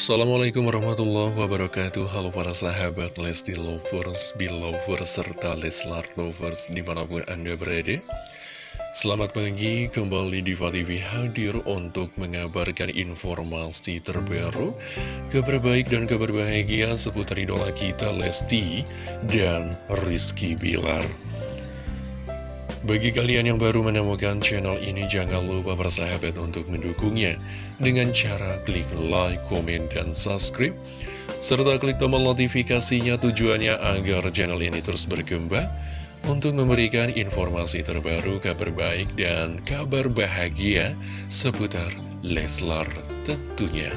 Assalamualaikum warahmatullahi wabarakatuh. Halo para sahabat Lesti Lovers, Belovers, serta Leslar Lovers di mana pun anda berada. Selamat pagi, kembali di TV hadir untuk mengabarkan informasi terbaru Kabar baik dan kabar bahagia seputar idola kita Lesti dan Rizky Bilar bagi kalian yang baru menemukan channel ini, jangan lupa bersahabat untuk mendukungnya dengan cara klik like, komen, dan subscribe. Serta klik tombol notifikasinya tujuannya agar channel ini terus berkembang untuk memberikan informasi terbaru, kabar baik, dan kabar bahagia seputar Leslar tentunya.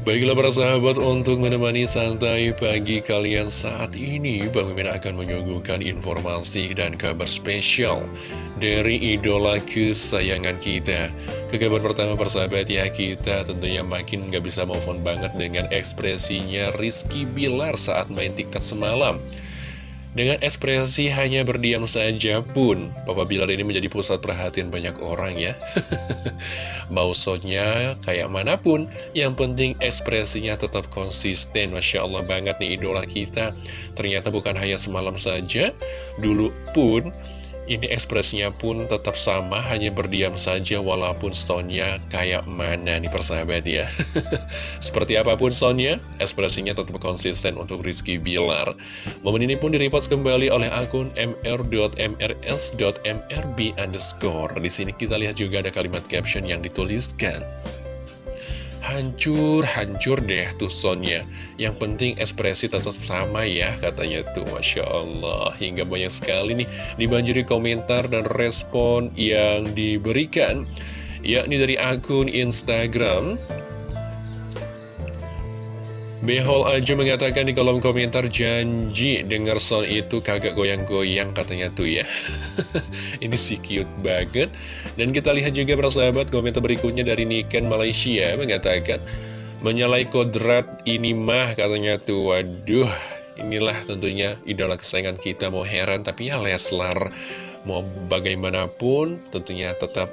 Baiklah para sahabat untuk menemani santai pagi kalian saat ini Bang Mimin akan menyuguhkan informasi dan kabar spesial dari idola kesayangan kita. Ke kabar pertama persahabat ya kita tentunya makin gak bisa move on banget dengan ekspresinya Rizky Bilar saat main tiktok semalam dengan ekspresi hanya berdiam saja pun, Papa Bilar ini menjadi pusat perhatian banyak orang ya. Mau shotnya kayak mana pun, yang penting ekspresinya tetap konsisten. Masya Allah banget nih idola kita. Ternyata bukan hanya semalam saja, dulu pun ini ekspresinya pun tetap sama, hanya berdiam saja walaupun soundnya kayak mana nih persahabat ya. Seperti apa pun soundnya, ekspresinya tetap konsisten untuk Rizky Bilar. Momen ini pun direpost kembali oleh akun mr.mrs.mrb underscore. Di sini kita lihat juga ada kalimat caption yang dituliskan hancur, hancur deh tuh soundnya. Yang penting ekspresi tetap sama ya, katanya tuh. Masya Allah, hingga banyak sekali nih dibanjiri komentar dan respon yang diberikan. Yakni dari akun Instagram Behol aja mengatakan di kolom komentar janji dengar sound itu kagak goyang-goyang katanya tuh ya. Ini sih cute banget. Dan kita lihat juga persahabat komentar berikutnya dari Niken Malaysia mengatakan Menyalai kodrat ini mah katanya tuh. Waduh inilah tentunya idola kesayangan kita. Mau heran tapi ya Leslar Mau bagaimanapun tentunya tetap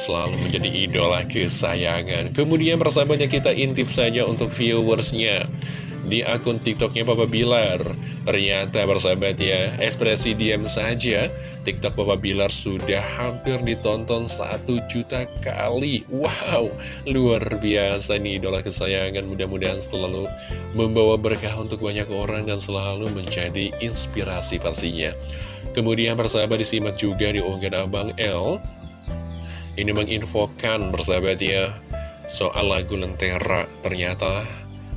selalu menjadi idola kesayangan. Kemudian persahabatnya kita intip saja untuk viewersnya. Di akun tiktoknya Papa Bilar. Ternyata persahabat ya, ekspresi diam saja Tiktok Papa Bilar sudah hampir ditonton satu juta kali. Wow, luar biasa nih idola kesayangan. Mudah-mudahan selalu membawa berkah untuk banyak orang dan selalu menjadi inspirasi pastinya. Kemudian persahabat disimak juga di unggahan Abang L ini menginfokan bersahabat ya Soal lagu Lentera. Ternyata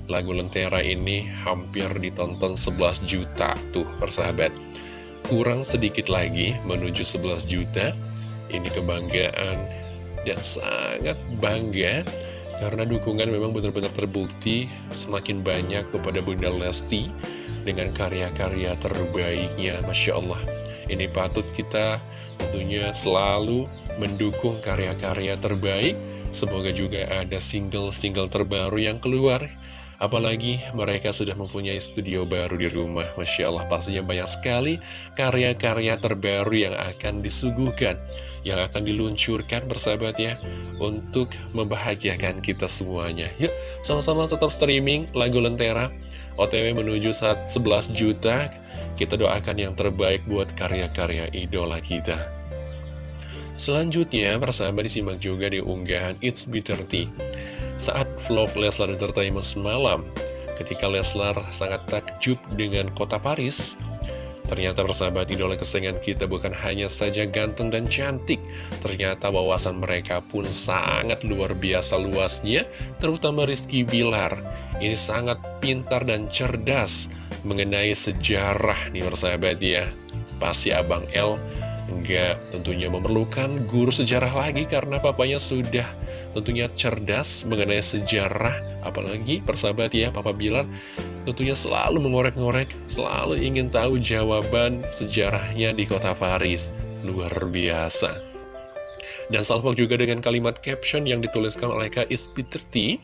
lagu Lentera ini hampir ditonton 11 juta Tuh persahabat. Kurang sedikit lagi menuju 11 juta. Ini kebanggaan Dan sangat bangga Karena dukungan memang benar-benar terbukti Semakin banyak kepada Bunda Lesti Dengan karya-karya terbaiknya. Masya Allah Ini patut kita tentunya selalu mendukung karya-karya terbaik. Semoga juga ada single-single terbaru yang keluar. Apalagi mereka sudah mempunyai studio baru di rumah. Masya Allah pastinya banyak sekali karya-karya terbaru yang akan disuguhkan. Yang akan diluncurkan bersahabat ya. Untuk membahagiakan kita semuanya. Yuk sama-sama tetap streaming lagu Lentera. OTW menuju saat 11 juta. Kita doakan yang terbaik buat karya-karya idola kita. Selanjutnya, persahabat disimak juga di unggahan It's B30 Saat vlog Leslar Entertainment semalam Ketika Leslar sangat takjub dengan kota Paris Ternyata persahabat idola kesayangan kita bukan hanya saja ganteng dan cantik Ternyata wawasan mereka pun sangat luar biasa luasnya Terutama Rizky Bilar. Ini sangat pintar dan cerdas mengenai sejarah nih persahabat ya. Pasti Abang L nggak tentunya memerlukan guru sejarah lagi karena papanya sudah tentunya cerdas mengenai sejarah. Apalagi persahabat ya Papa Bilar tentunya selalu mengorek-ngorek selalu ingin tahu jawaban sejarahnya di kota Paris. Luar biasa. Dan salvo juga dengan kalimat caption yang dituliskan oleh Kak Ispiterti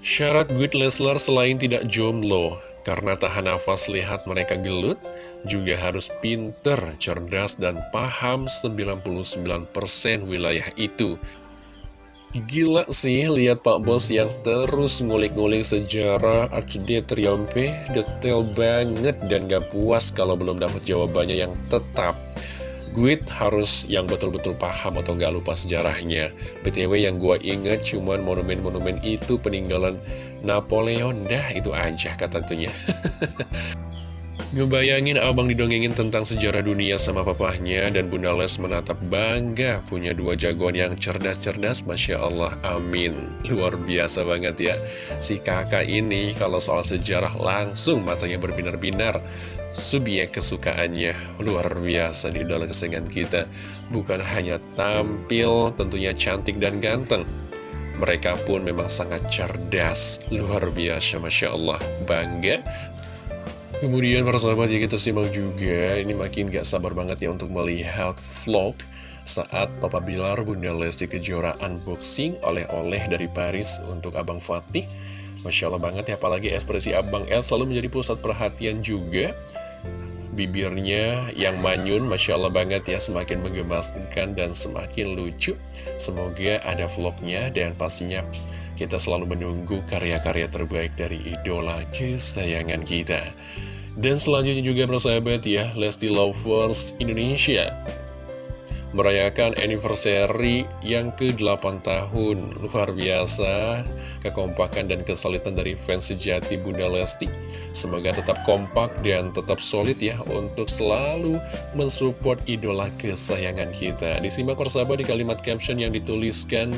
Syarat good Leslar selain tidak jomblo karena tahan nafas lihat mereka gelut, juga harus pinter, cerdas, dan paham 99% wilayah itu. Gila sih lihat Pak Bos yang terus ngulik-ngulik sejarah HD Triompe detail banget dan gak puas kalau belum dapat jawabannya yang tetap. Guit harus yang betul-betul paham atau gak lupa sejarahnya. BTW yang gue inget cuman monumen-monumen itu peninggalan Napoleon. Dah itu aja kata tentunya. Ngebayangin abang didongengin tentang sejarah dunia sama papahnya dan Bunda Les menatap bangga punya dua jagoan yang cerdas-cerdas Masya Allah, amin. Luar biasa banget ya. Si kakak ini kalau soal sejarah langsung matanya berbinar-binar. Subjek kesukaannya luar biasa di dalam kesengan kita. Bukan hanya tampil tentunya cantik dan ganteng. Mereka pun memang sangat cerdas, luar biasa Masya Allah. Bangga. Kemudian para sahabat ya kita simak juga. Ini makin gak sabar banget ya untuk melihat vlog Saat Papa Bilar Bunda Lesti Kejora unboxing oleh-oleh dari Paris untuk Abang Fatih. Masya Allah banget ya apalagi ekspresi Abang El selalu menjadi pusat perhatian juga Bibirnya yang manyun Masya Allah banget ya semakin menggemaskan dan semakin lucu Semoga ada vlognya dan pastinya kita selalu menunggu karya-karya terbaik dari idola kesayangan kita. Dan selanjutnya juga persahabat ya, Lesti Lovers Indonesia merayakan anniversary yang ke-8 tahun. Luar biasa, kekompakan dan kesulitan dari fans sejati Bunda Lesti. Semoga tetap kompak dan tetap solid ya untuk selalu mensupport idola kesayangan kita. Disimak persahabat di kalimat caption yang dituliskan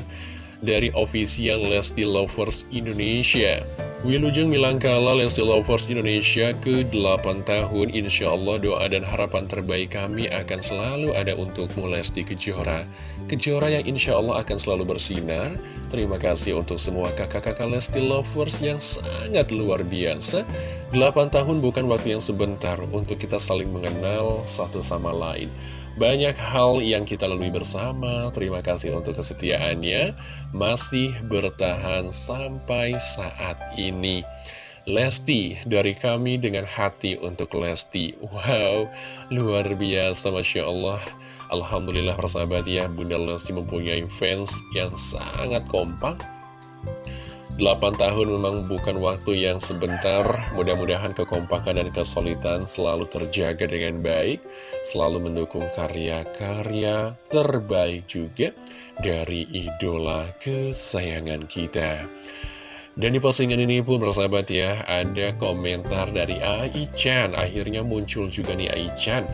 dari official Lesti Lovers Indonesia. Wilujeng Milangkala Lesti Lovers Indonesia ke-8 tahun Insya Allah doa dan harapan terbaik kami akan selalu ada untukmu Lesti Kejora. Kejora yang insya Allah akan selalu bersinar. Terima kasih untuk semua kakak-kakak Lesti Lovers yang sangat luar biasa. 8 tahun bukan waktu yang sebentar untuk kita saling mengenal satu sama lain banyak hal yang kita lalui bersama, terima kasih untuk kesetiaannya, masih bertahan sampai saat ini. Lesti, dari kami dengan hati untuk Lesti. Wow, luar biasa, Masya Allah. Alhamdulillah persahabat ya, Bunda Lesti mempunyai fans yang sangat kompak 8 tahun memang bukan waktu yang sebentar, mudah-mudahan kekompakan dan kesulitan selalu terjaga dengan baik, selalu mendukung karya-karya terbaik juga dari idola kesayangan kita. Dan di postingan ini pun bersahabat ya, ada komentar dari Ai-chan, akhirnya muncul juga nih Ai-chan.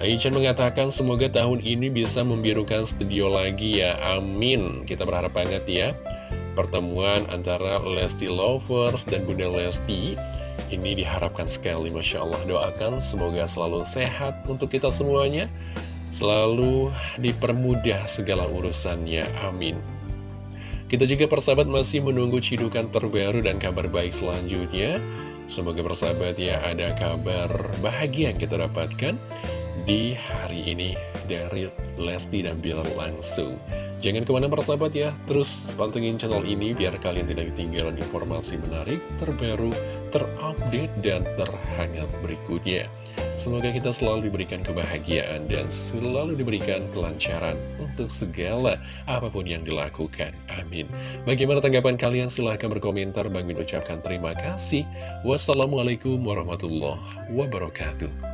Ai-chan mengatakan semoga tahun ini bisa membirukan studio lagi ya, amin. Kita berharap banget ya pertemuan antara Lesti Lovers dan Bunda Lesti. Ini diharapkan sekali Masya Allah. Doakan semoga selalu sehat untuk kita semuanya. Selalu dipermudah segala urusannya. Amin. Kita juga persahabat masih menunggu cidukan terbaru dan kabar baik selanjutnya. Semoga persahabat ya ada kabar bahagia yang kita dapatkan di hari ini dari Lesti dan Bilar langsung Jangan ke mana persahabat ya, terus pantengin channel ini biar kalian tidak ketinggalan informasi menarik, terbaru, terupdate, dan terhangat berikutnya. Semoga kita selalu diberikan kebahagiaan dan selalu diberikan kelancaran untuk segala apa pun yang dilakukan. Amin. Bagaimana tanggapan kalian? Silahkan berkomentar. Bang Min ucapkan terima kasih. Wassalamualaikum warahmatullahi wabarakatuh.